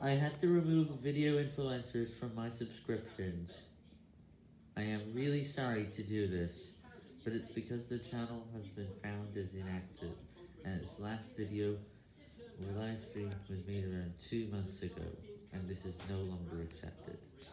I had to remove video influencers from my subscriptions. I am really sorry to do this, but it's because the channel has been found as inactive, and its last video or live stream was made around two months ago, and this is no longer accepted.